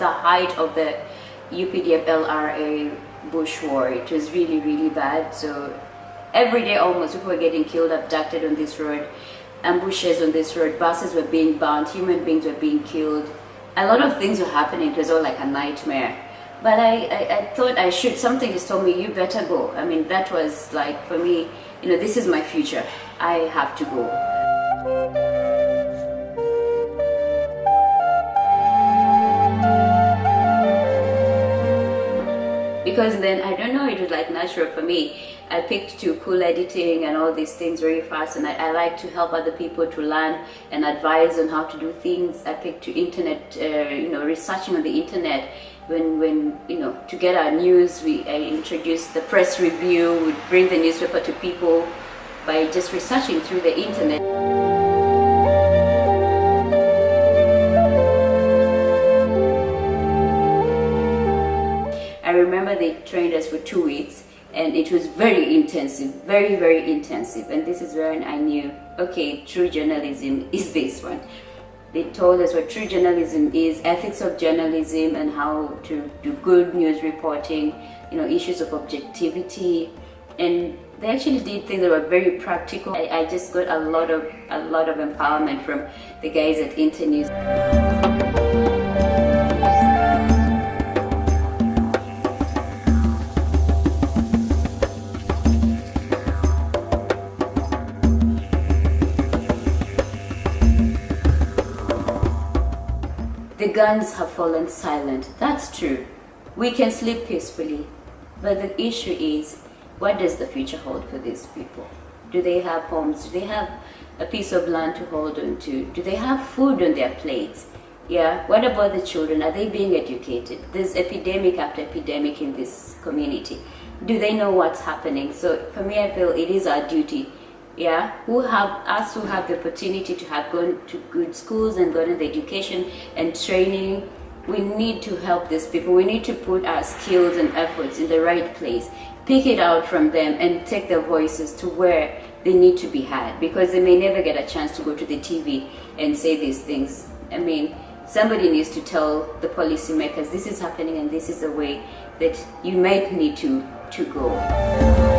height of the UPDF LRA bush war. It was really, really bad. So every day almost people were getting killed, abducted on this road, ambushes on this road, buses were being burnt, human beings were being killed. A lot of things were happening. It was all like a nightmare. But I, I, I thought I should, something just told me, you better go. I mean, that was like, for me, you know, this is my future. I have to go. Because then I don't know it was like natural for me. I picked to cool editing and all these things very fast and I, I, like to help other people to learn and advise on how to do things. I picked to internet uh, you know researching on the internet. When when you know to get our news we I introduced the press review. We bring the newspaper to people by just researching through the internet I remember they trained us for two weeks and it was very intensive, very, very intensive. And this is when I knew, okay, true journalism is this one. They told us what true journalism is, ethics of journalism and how to do good news reporting, you know, issues of objectivity. And they actually did things that were very practical. I, I just got a lot of a lot of empowerment from the guys at Internews. The guns have fallen silent. That's true. We can sleep peacefully. But the issue is, what does the future hold for these people? Do they have homes? Do they have a piece of land to hold on to? Do they have food on their plates? Yeah, what about the children? Are they being educated? There's epidemic after epidemic in this community. Do they know what's happening? So for me, I feel it is our duty yeah, who have us who have the opportunity to have gone to good schools and gotten the education and training. We need to help these people. We need to put our skills and efforts in the right place, pick it out from them and take their voices to where they need to be heard because they may never get a chance to go to the TV and say these things. I mean, somebody needs to tell the policymakers this is happening and this is the way that you might need to, to go.